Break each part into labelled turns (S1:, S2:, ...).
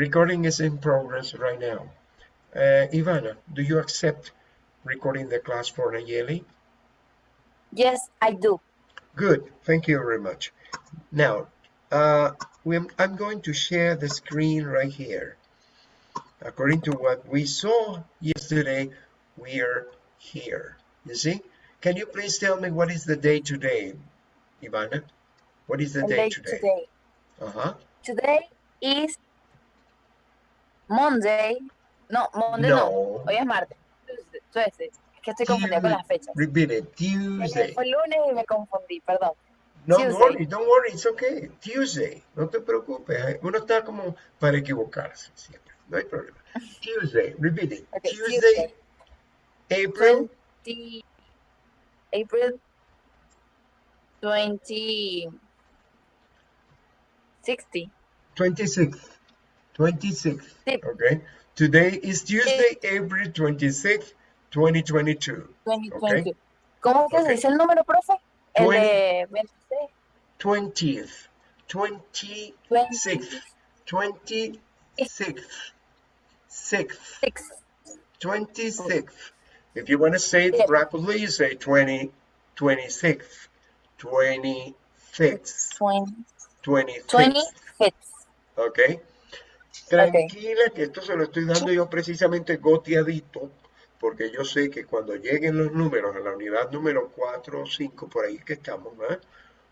S1: Recording is in progress right now. Uh, Ivana, do you accept recording the class for Nayeli?
S2: Yes, I do.
S1: Good, thank you very much. Now, uh, I'm going to share the screen right here. According to what we saw yesterday, we are here. You see? Can you please tell me what is the day today, Ivana? What is the, the day, day, today? today? Uh-huh.
S2: Today is Monday. No, Monday no. no. Hoy es martes. Tuesday. Es que estoy confundida con las fechas.
S1: Repeat it. Tuesday.
S2: Fue lunes y me confundí, perdón.
S1: No Tuesday. worry, don't worry, it's okay. Tuesday, no te preocupes. Uno está como para equivocarse siempre. No hay problema. Tuesday, repeat it. Okay, Tuesday, Tuesday, April
S2: 20, April 20 60.
S1: 26th. 26th. Okay. Today is Tuesday, April 26th, 2022. 2022. Okay?
S2: ¿Cómo que okay. se dice el número, profe? El 20, de
S1: 26. 20th. 26th. 26th. 6th. 26th. If you want to say it rapidly, you say 20, 26th, 26th, 20, 26th. Ok. Tranquila que esto se lo estoy dando yo precisamente goteadito, porque yo sé que cuando lleguen los números a la unidad número 4 o 5, por ahí que estamos,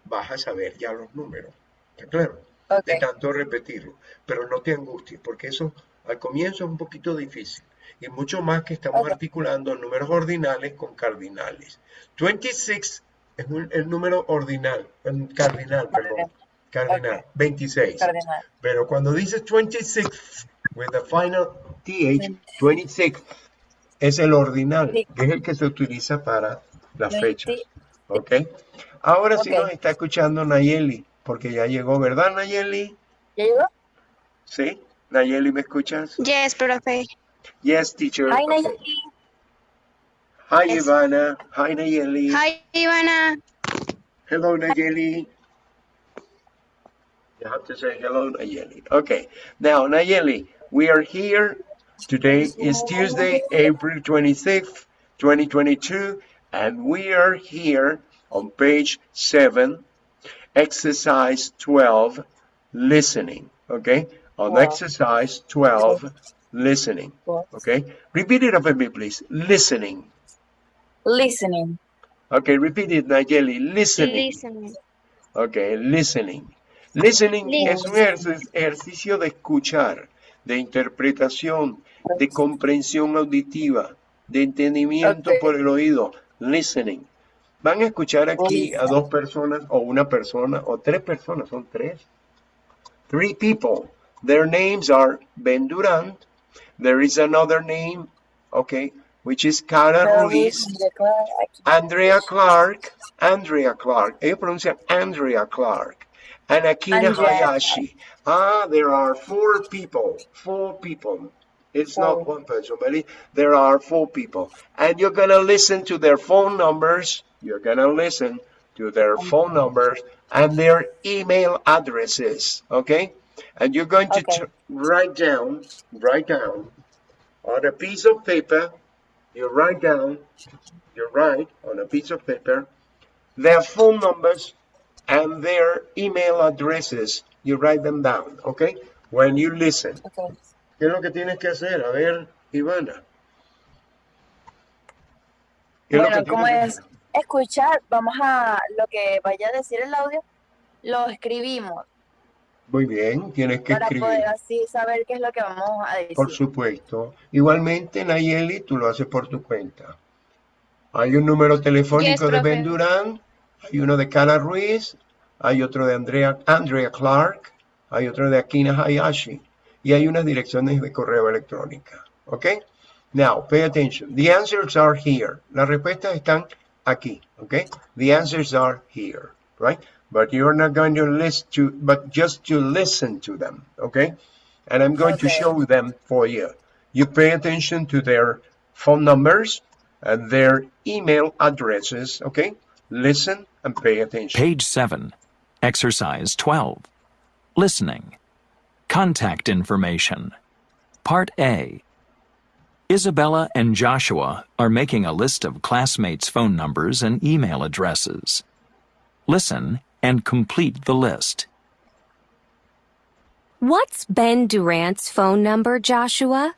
S1: vas a saber ya los números. ¿Está claro? De tanto repetirlo. Pero no te angusties, porque eso al comienzo es un poquito difícil y mucho más que estamos articulando números ordinales con cardinales. 26 es el número ordinal, cardinal, perdón, cardinal, 26. Pero cuando dices 26 with the final th, 26 es el ordinal, que es el que se utiliza para las fechas. ¿Ok? Ahora sí nos está escuchando Nayeli, porque ya llegó, ¿verdad Nayeli?
S2: ¿Ya llegó?
S1: Sí. Nayeli, ¿me escuchas?
S3: Yes, profe.
S1: Yes, teacher.
S2: Hi, Nayeli.
S1: Hi, yes. Ivana. Hi, Nayeli.
S3: Hi, Ivana.
S1: Hello, Nayeli. You have to say hello, Nayeli. Okay. Now, Nayeli, we are here. Today is Tuesday, April 26th, 2022, and we are here on page 7, exercise 12, listening. Okay? On exercise 12, listening. Okay, repeat it after me, please. Listening.
S2: Listening.
S1: Okay, repeat it, Nayeli. Listening.
S3: Listening.
S1: Okay, listening. Listening es un ejercicio de escuchar, de interpretación, de comprensión auditiva, de entendimiento por el oído. Listening. Van a escuchar aquí a dos personas o una persona o tres personas, son tres. Three people. Their names are Ben Durant, there is another name, okay, which is Cara Ruiz, Andrea Clark, Andrea Clark, ella pronuncia Andrea Clark, and Akina Hayashi. Ah, there are four people, four people. It's not one person, but there are four people. And you're going to listen to their phone numbers. You're going to listen to their phone numbers and their email addresses, okay? And you're going to okay. write down, write down on a piece of paper, you write down, you write on a piece of paper, their phone numbers and their email addresses. You write them down, okay? When you listen. Okay. ¿Qué es lo que tienes que hacer? A ver, Ivana.
S2: Bueno, como es escuchar, vamos a lo que vaya a decir el audio, lo escribimos
S1: muy bien, tienes que
S2: escribir. Para poder así saber qué es lo que vamos a decir.
S1: Por supuesto. Igualmente, Nayeli, tú lo haces por tu cuenta. Hay un número telefónico de Ben Durán, hay uno de Cara Ruiz, hay otro de Andrea, Andrea Clark, hay otro de Akina Hayashi, y hay unas direcciones de correo electrónica. ¿Ok? Now, pay attention. The answers are here. Las respuestas están aquí. ¿Ok? The answers are here. Right? but you're not going to listen to, but just to listen to them, okay? And I'm going okay. to show them for you. You pay attention to their phone numbers and their email addresses, okay? Listen and pay attention.
S4: Page 7, Exercise 12, Listening. Contact information. Part A. Isabella and Joshua are making a list of classmates' phone numbers and email addresses. Listen and complete the list.
S5: What's Ben Durant's phone number, Joshua?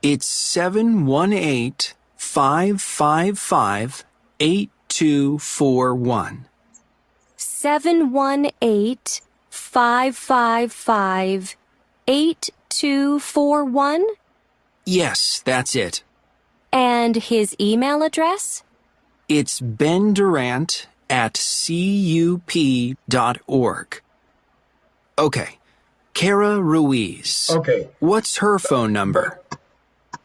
S6: It's 718 555 8241.
S5: 718 555 8241?
S6: Yes, that's it.
S5: And his email address?
S6: It's Ben Durant at cup.org. Okay. Cara Ruiz.
S1: Okay,
S6: What's her phone number?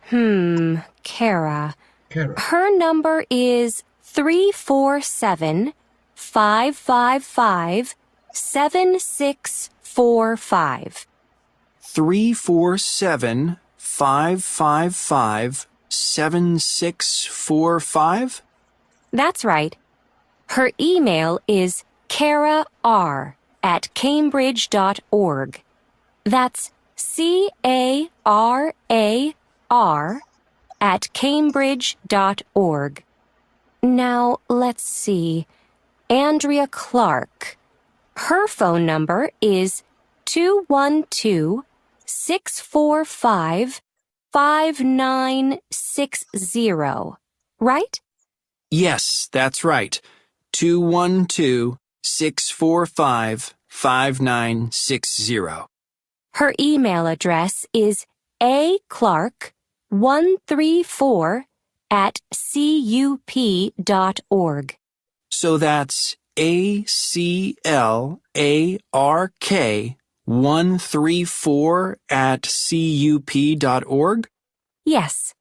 S5: Hmm, Cara.
S1: Cara.
S5: Her number is 347 555 7645.
S6: 347 555 7645?
S5: That's right. Her email is Cara R at cambridge.org. That's C A R A R at cambridge.org. Now, let's see. Andrea Clark. Her phone number is 212 645 5960. Right?
S6: Yes, that's right. 212 645 5960.
S5: Her email address is aclark134 at cup.org.
S6: So that's A C L A R K 134 at cup.org?
S5: Yes.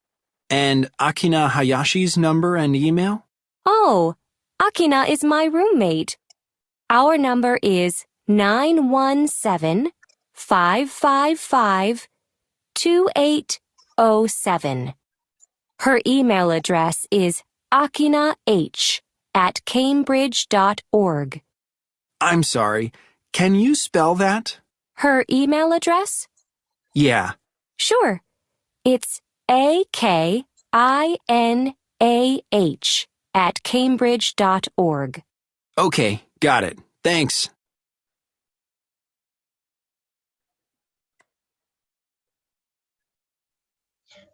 S6: And Akina Hayashi's number and email?
S5: Oh, Akina is my roommate. Our number is 917 555 2807. Her email address is akinah at cambridge.org.
S6: I'm sorry. Can you spell that?
S5: Her email address?
S6: Yeah.
S5: Sure. It's A K I N A H at cambridge.org.
S6: Okay, got it. Thanks.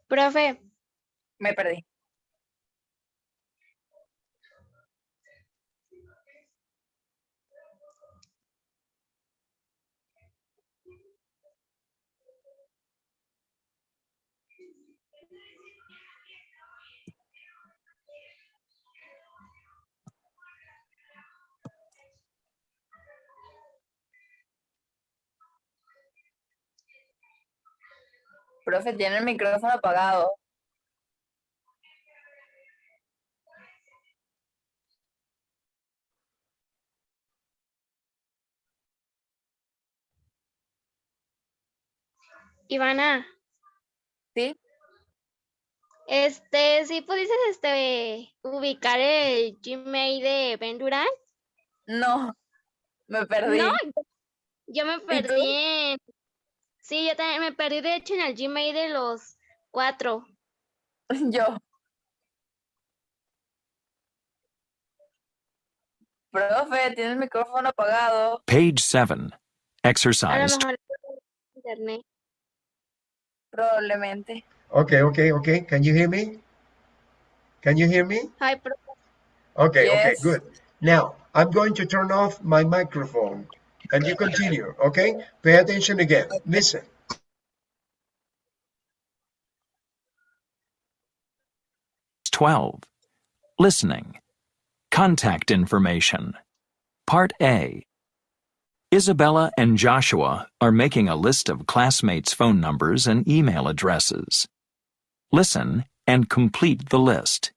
S3: Profe,
S2: Me perdí. Profe, tiene el micrófono apagado.
S3: Ivana,
S2: ¿Sí?
S3: este, si pudieses este, ubicar el Gmail de Ben Durant.
S2: No, me perdí.
S3: No, yo me perdí en... Sí, yo también me perdí de hecho en el Gmail de los cuatro.
S2: Yo. Profe, tiene el micrófono apagado.
S4: Page 7.
S3: A lo
S4: Exercise
S3: mejor internet.
S2: Probablemente.
S1: Okay, okay, okay. Can you hear me? Can you hear me?
S3: Ay, profe,
S1: Okay, okay, good. Now, I'm going to turn off my microphone and you continue, okay? Pay attention again. Listen.
S4: 12. Listening. Contact information. Part A. Isabella and Joshua are making a list of classmates' phone numbers and email addresses. Listen and complete the list.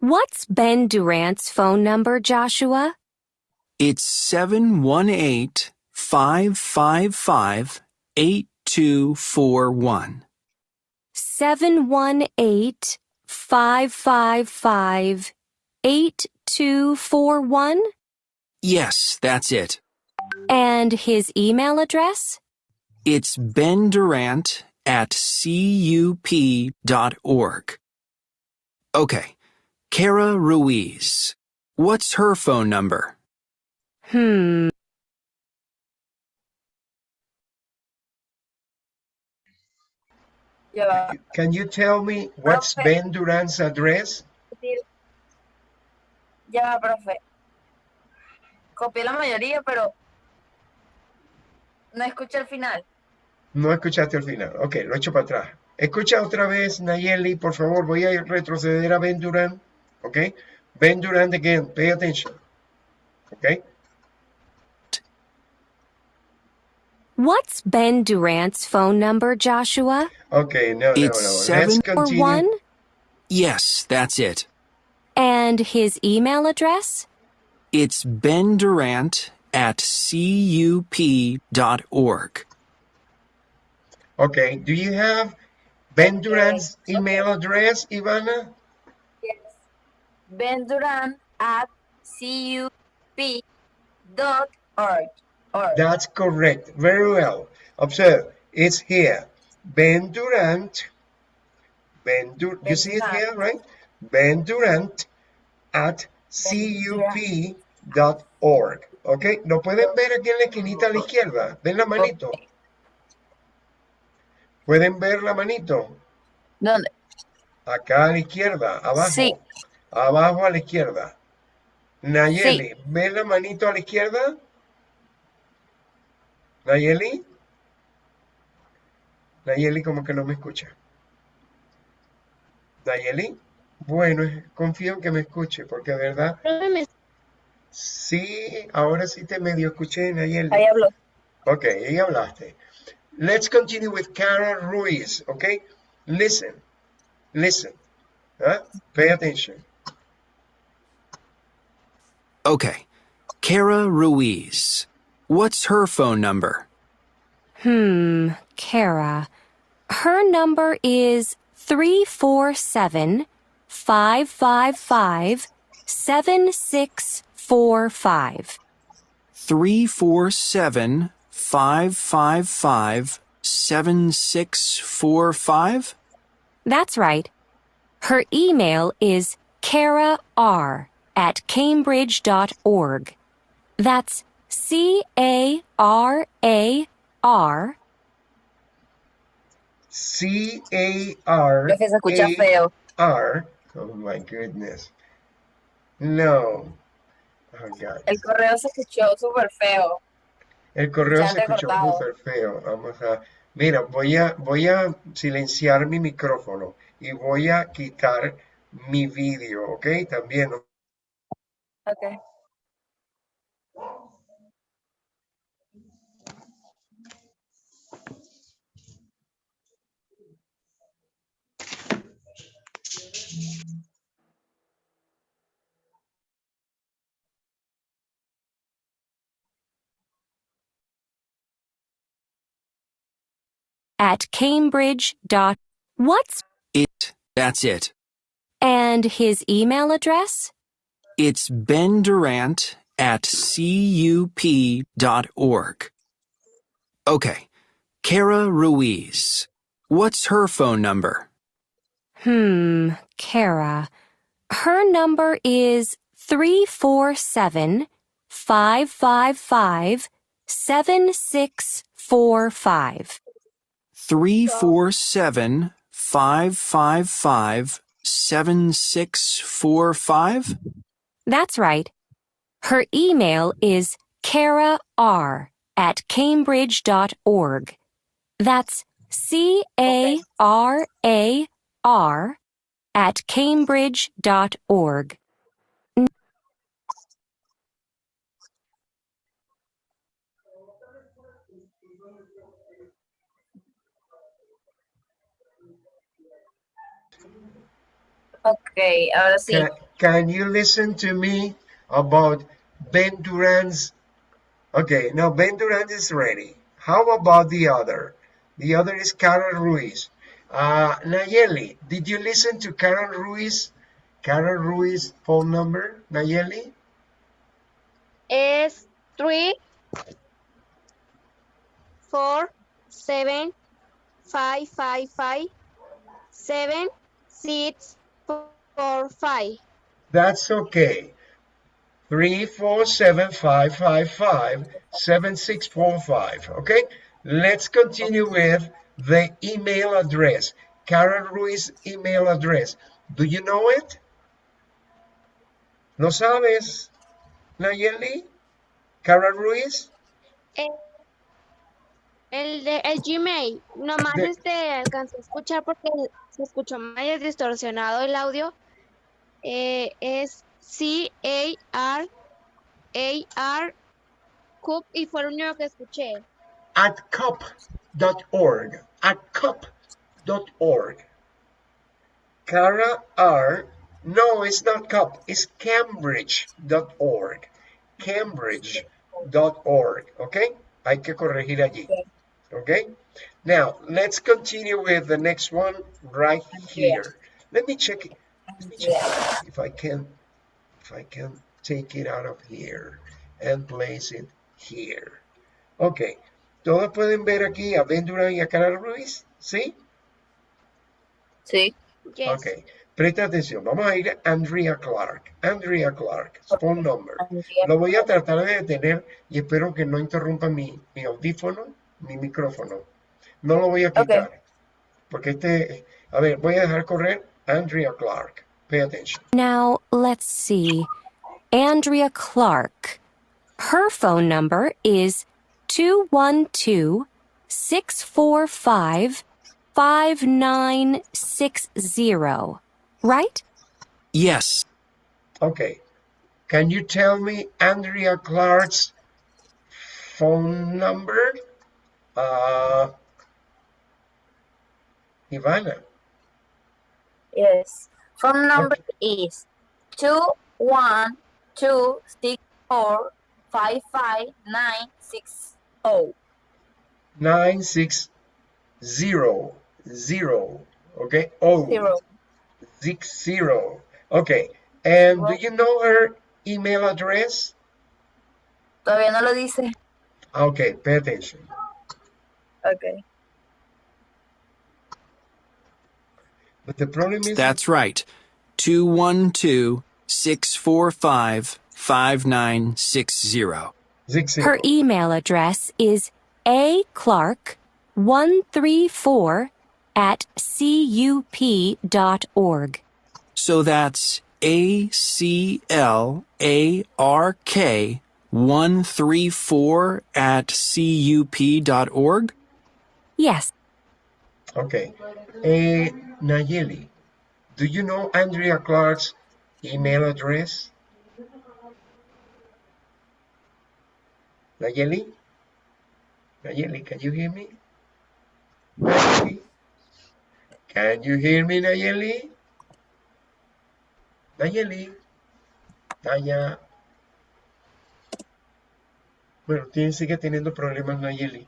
S5: What's Ben Durant's phone number, Joshua?
S6: It's 718 555 8241.
S5: 718 555 8241?
S6: Yes, that's it.
S5: And his email address?
S6: It's Ben Durant at cup.org. Okay. Cara Ruiz. What's her phone number?
S5: Hmm.
S2: Ya va.
S1: Can you tell me what's
S2: Profe.
S1: Ben Durant's address?
S2: Ya va, profe. Copié la mayoría, pero no escuché el final.
S1: No escuchaste el final. Ok, lo echo para atrás. Escucha otra vez, Nayeli, por favor. Voy a retroceder a Ben Durant. Ok. Ben Durant again. Pay attention. Ok.
S5: What's Ben Durant's phone number, Joshua?
S1: Ok, no, no, no.
S6: It's
S1: Let's
S6: seven
S5: Or
S1: continue.
S5: one?
S6: Yes, that's it.
S5: And his email address?
S6: It's Ben Durant at cup.org.
S1: Okay, do you have Ben Durant's email address, Ivana?
S2: Yes. Ben Durant at cup.org. Org.
S1: That's correct. Very well. Observe, it's here. Ben Durant. Ben Dur you see it here, right? Ben Durant at cup.org. Ok, lo pueden ver aquí en la esquinita a la izquierda. Ven la manito. ¿Pueden ver la manito?
S2: ¿Dónde?
S1: Acá a la izquierda, abajo.
S2: Sí.
S1: Abajo a la izquierda. Nayeli, ¿ves la manito a la izquierda? Nayeli. Nayeli como que no me escucha. Nayeli. Bueno, confío en que me escuche, porque de verdad, sí, ahora sí te medio escuché, Nayeli.
S2: Ahí habló.
S1: Ok, ahí hablaste. Let's continue with Kara Ruiz, okay? Listen, listen, huh? Pay attention.
S6: Okay. Kara Ruiz. What's her phone number?
S5: Hmm, Kara. Her number is 347 555 7645.
S6: 347 555 7645?
S5: That's right. Her email is Cara R at cambridge.org. That's C A R A R
S1: C A R
S2: Es que se escucha
S1: A
S2: feo.
S1: R. Oh my goodness. No. Oh God.
S2: El correo se escuchó súper feo.
S1: El correo se escuchó súper feo. Vamos a. Mira, voy a, voy a silenciar mi micrófono y voy a quitar mi vídeo, ¿ok? También.
S2: Ok.
S5: At cambridge. dot- What's
S6: It. That's it.
S5: and his email address?
S6: It's Ben Durant at cup dot org Okay. Cara Ruiz. What's her phone number?
S5: Hmm, Cara. Her number is 347 555 7645.
S6: 347 555 7645?
S5: That's right. Her email is Cara R at cambridge.org. That's C A R A R at cambridge.org.
S2: Ok, ahora sí.
S1: Can, can you listen to me about Ben Durant's? Okay, now Ben Durant is ready. How about the other? The other is Karen Ruiz. Uh, Nayeli, did you listen to Karen Ruiz? Karen Ruiz phone number, Nayeli?
S3: es 3 four seven five five five seven six four five.
S1: That's okay. Three four seven five five five seven six four five. Okay. Let's continue with the email address. Karen Ruiz email address. Do you know it? ¿Lo sabes, Nayeli? Karen Ruiz?
S3: Eh, el de el Gmail, nomás
S1: De-
S3: este alcancé a escuchar porque se escuchó medio distorsionado el audio. Eh, es C A R A R Cup y fue lo único que escuché.
S1: at cup.org. At cup.org. Cara R. No, it's not cup. It's cambridge.org. Cambridge.org. Okay? Hay que corregir allí. Okay? Now, let's continue with the next one right here. Let me check it. Let me check if I can if I can take it out of here and place it here. Okay. Todos pueden ver aquí a Ben y a Cara Ruiz, ¿sí?
S2: Sí.
S3: Yes.
S1: Ok. Presta atención. Vamos a ir a Andrea Clark. Andrea Clark. Phone number. Lo voy a tratar de detener y espero que no interrumpa mi, mi audífono, mi micrófono. No lo voy a quitar. Porque este, a ver, voy a dejar correr Andrea Clark. Pay attention.
S5: Now, let's see. Andrea Clark. Her phone number is 212 645 5960. Right?
S6: Yes.
S1: Okay. Can you tell me Andrea Clark's phone number? Uh, Ivana.
S2: Yes. Phone number is two one two six four five five nine six oh.
S1: nine six zero zero. Okay. Oh,
S2: Zero.
S1: six zero. Okay. And do you know her email address?
S2: Todavía no lo dice.
S1: Okay, pay attention.
S2: Okay.
S1: But the problem is
S6: That's right. 212 645 5960.
S1: six zero.
S5: Her email address is aclark134 at cup.org.
S6: So that's A C L A R K 134 at cup.org?
S5: Yes,
S1: Okay. Eh, Nayeli, do you know Andrea Clark's email address? Nayeli? Nayeli, can you hear me? Nayeli? Can you hear me, Nayeli? Nayeli? Naya. Bueno, tiene, sigue teniendo problemas Nayeli.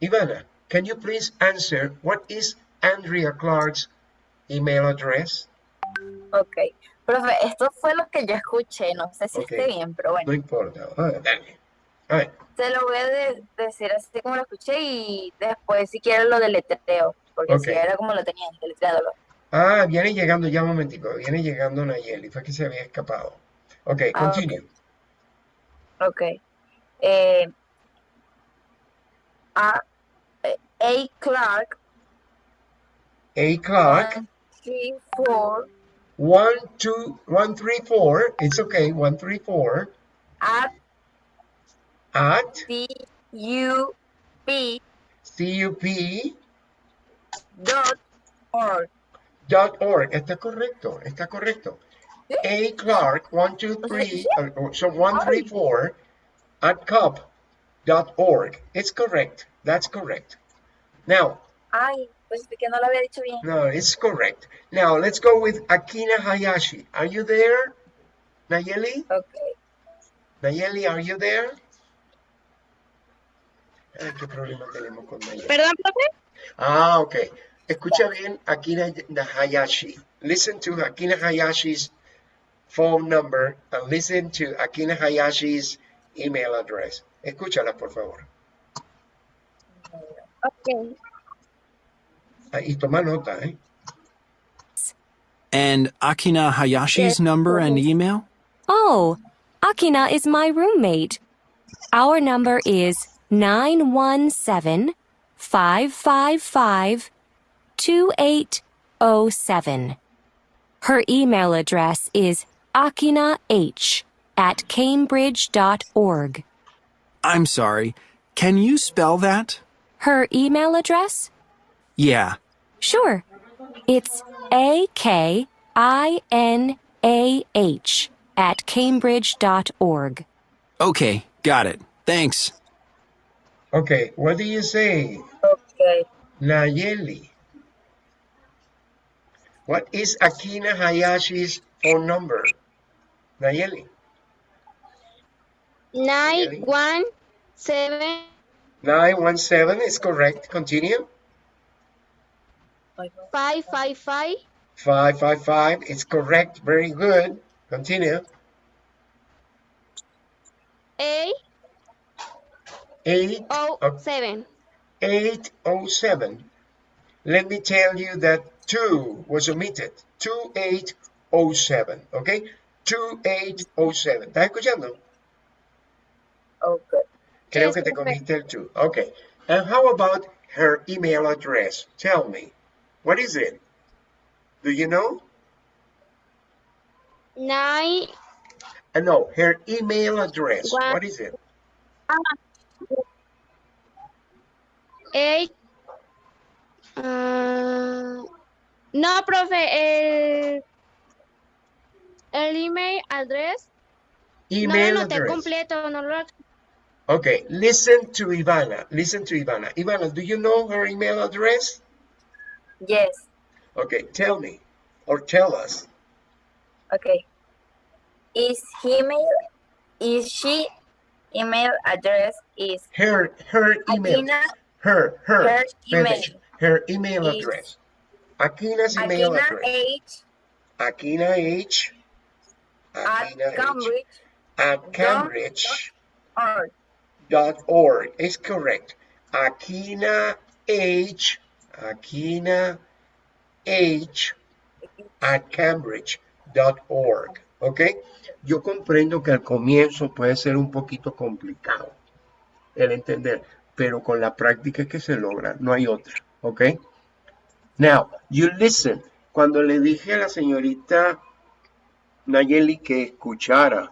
S1: Ivana, can you please answer what is Andrea Clark's email address?
S2: Ok. Profe, esto fue lo que yo escuché. No sé si
S1: Ok.
S2: esté bien, pero bueno.
S1: No importa. Ah, dale. A ver,
S2: Se lo voy a de- decir así como lo escuché y después si quieren lo deletreo. Porque si era como lo tenía, deletreándolo.
S1: Ah, viene llegando ya un momentico. Viene llegando Nayeli. Fue que se había escapado. Ok,
S2: Ah,
S1: continue.
S2: Ok. Eh, a, A. Clark,
S1: A Clark,
S2: one, three, four,
S1: one, two, one, three, four. It's okay. One, three, four.
S2: at
S1: At
S2: C U P
S1: cup
S2: dot org.
S1: dot org. Está correcto. Está correcto. A Clark, one, two, three. uh, so one, three, four. At cup dot org. It's correct. That's correct. Now,
S2: Ay, pues que no lo había dicho bien.
S1: No, it's correct. Now let's go with Akina Hayashi. Are you there? Nayeli?
S2: Ok.
S1: Nayeli, are you there? Ay, qué problema tenemos con Nayeli.
S3: Perdón, profe.
S1: Ah, ok. Escucha bien Akina Hayashi. Listen to Akina Hayashi's phone number and listen to Akina Hayashi's email address. Escúchala, por favor.
S3: Okay.
S1: Ah, Y toma nota, ¿eh?
S6: And Akina Hayashi's number and email?
S5: Oh, Akina is my roommate. Our number is 917 555 2807. Her email address is akinah at cambridge.org.
S6: I'm sorry. Can you spell that?
S5: Her email address?
S6: Yeah.
S5: Sure. It's A K I N A H at cambridge.org.
S6: Okay, got it. Thanks.
S1: Okay, what do you say?
S2: Okay.
S1: Nayeli. What is Akina Hayashi's phone number? Nayeli.
S3: Nine one seven
S1: 917 is correct. Continue.
S3: five five five
S1: 555 is correct. Very good. Continue.
S3: eight
S1: 8
S3: oh
S1: Oh.
S3: seven.
S1: 807. Let me tell you that 2 was omitted. 2807. Okay? 2807. ¿Estás escuchando?
S2: Okay.
S1: Creo que te comiste el 2. Okay. And how about her email address? Tell me. What is it? Do you know?
S3: Nine
S1: Uh, no, her email address.
S3: One-
S1: What is it?
S3: eight. ah, no, profe, el, el email address.
S1: Email
S3: no lo noté
S1: address.
S3: completo, no lo.
S1: Okay, listen to Ivana. Listen to Ivana. Ivana, do you know her email address?
S2: Yes.
S1: Okay, tell me or tell us.
S2: Okay. Is email is she email address is
S1: Her her email.
S2: Akina
S1: Her her
S2: Her email
S1: her email address. Akina's email
S2: Akina
S1: address.
S2: H
S1: Akina H.
S2: at
S1: H.
S2: Cambridge
S1: At Cambridge. Org is correct. Akina H. Akina H. at Cambridge dot org. ¿Ok? Yo comprendo que al comienzo puede ser un poquito complicado el entender, pero con la práctica es que se logra, no hay otra. ¿Ok? Now, you listen. Cuando le dije a la señorita Nayeli que escuchara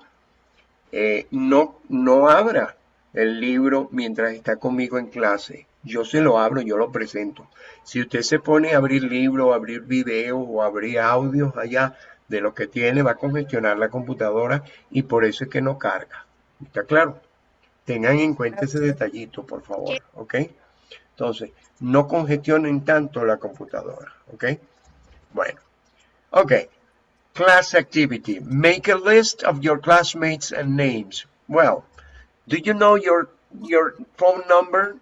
S1: eh, no, no abra el libro mientras está conmigo en clase. Yo se lo abro, yo lo presento. Si usted se pone a abrir libros, abrir videos o abrir audios allá de lo que tiene, va a congestionar la computadora y por eso es que no carga. ¿Está claro? Tengan en cuenta ese detallito, por favor. ¿Ok? Entonces, no congestionen tanto la computadora. ¿Ok? Bueno. Ok. Class activity. Make a list of your classmates and names. Well, do you know your your phone number?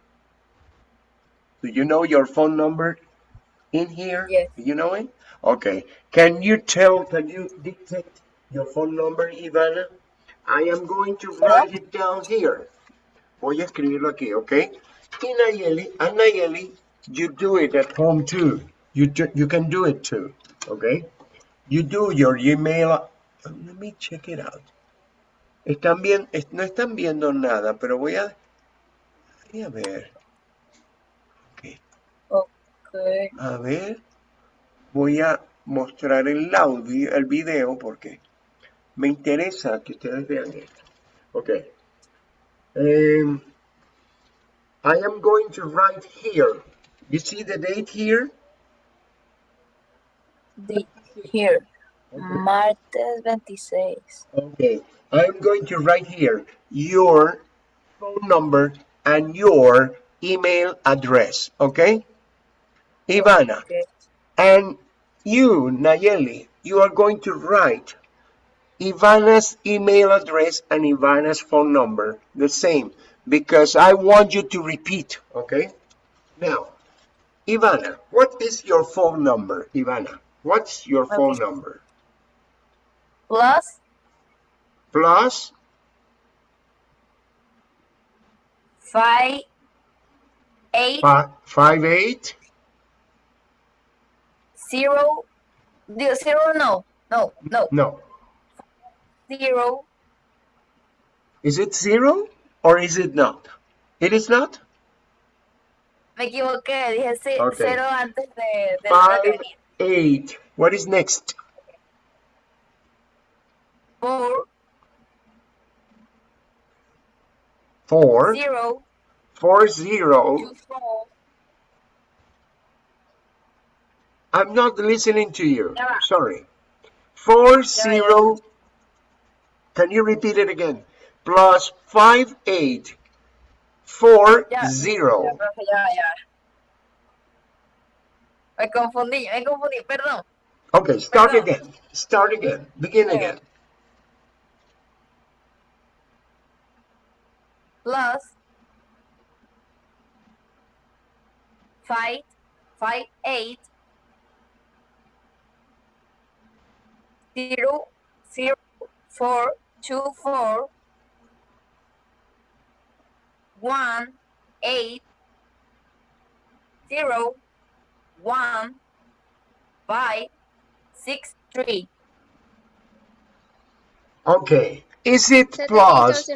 S1: Do you know your phone number in here?
S2: Yes.
S1: Do you know it? Okay. Can you tell, can you dictate your phone number, Ivana? I am going to write it down here. Voy a escribirlo aquí, okay? Y Nayeli, and Nayeli, you do it at home too. You, do, you can do it too, okay? You do your email. Let me check it out. Están bien, no están viendo nada, pero voy a, voy a ver. Ok,
S2: okay.
S1: A ver, voy a mostrar el audio, el video, porque me interesa que ustedes vean esto. Ok. Um, I am going to write here. You see the date here?
S2: The, here. Martes 26.
S1: Okay, I'm going to write here your phone number and your email address, okay? Ivana,
S2: Okay.
S1: and you, Nayeli, you are going to write Ivana's email address and Ivana's phone number the same because I want you to repeat, okay? Now, Ivana, what is your phone number, Ivana? What's your phone number?
S2: Plus
S1: Plus
S2: five, eight,
S1: Fi- five eight.
S2: zero, zero, no, no, no,
S1: No.
S2: zero,
S1: Is it zero or is it not? It is not.
S2: me equivoqué, dije
S1: Ok.
S2: cero antes de, que
S1: Five eight. What is next?
S2: Four,
S1: Four.
S2: zero,
S1: Four zero. I'm not listening to you.
S2: Ya.
S1: Sorry. Four zero. Can you repeat it again? Plus five eight. Four.
S2: Ya,
S1: zero.
S2: ya, ya. Me confundí, me confundí, perdón.
S1: Okay, start
S2: Perdón.
S1: again. Start again. Begin
S2: Okay.
S1: again.
S2: Plus five, five, eight, zero, zero, four, two, four, one, eight, zero, one, five, six, three.
S1: Okay. Is it plus?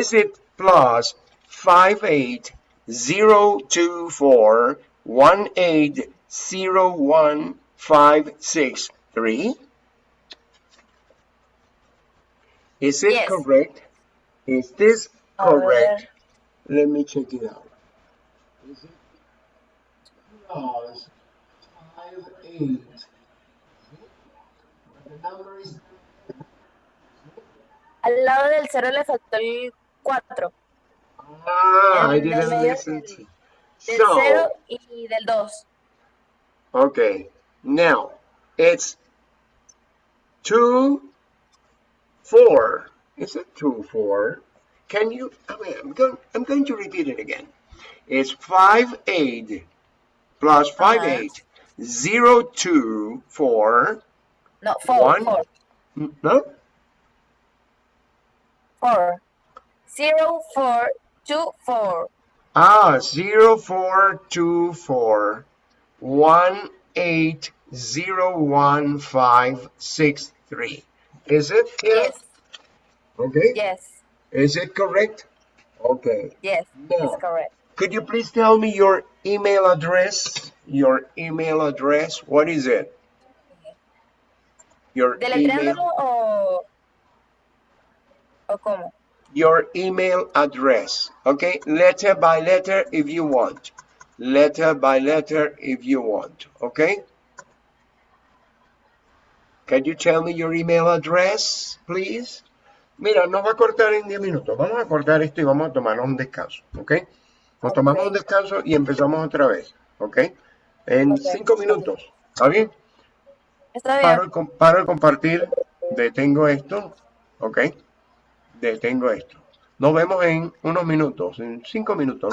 S1: Is it plus five eight zero two four one eight zero one five six three? Is it
S2: Yes.
S1: correct? Is this
S2: A
S1: correct? Uh, Let me check it out. Is it plus five eight? The number is
S2: Al lado del cero le faltó el 4.
S1: ah, I didn't listen to.
S2: Del
S1: So.
S2: 0 y del 2.
S1: Okay, now it's two, four. Is it two, four? Can you? I mean, I'm going. I'm going to repeat it again. It's five eight plus five
S2: Uh-huh.
S1: eight zero two four.
S2: No, 4.
S1: One.
S2: 4.
S1: No,
S2: 4. 0, 4, 2, 4.
S1: ah, zero four two four one eight zero one five six three. Is it?
S2: Yes,
S1: Okay.
S2: yes,
S1: Is it correct? Okay.
S2: yes.
S1: Now,
S2: It's correct.
S1: could you please tell me your email address? Your email address, what is it? Your
S2: ¿Deletreándolo
S1: email,
S2: o, o cómo?
S1: Your email address, okay? Letter by letter if you want. Letter by letter if you want, okay? Can you tell me your email address, please? Mira, nos va a cortar en 10 minutos. Vamos a cortar esto y vamos a tomarnos un descanso, ¿ok? Nos tomamos un descanso y empezamos otra vez, ¿ok? En
S2: Ok.
S1: 5 minutos, ¿está bien?
S2: Está
S1: Paro
S2: bien.
S1: el, com- paro el compartir, detengo esto, ¿ok? Detengo esto. Nos vemos en unos minutos, en 5 minutos, ¿no?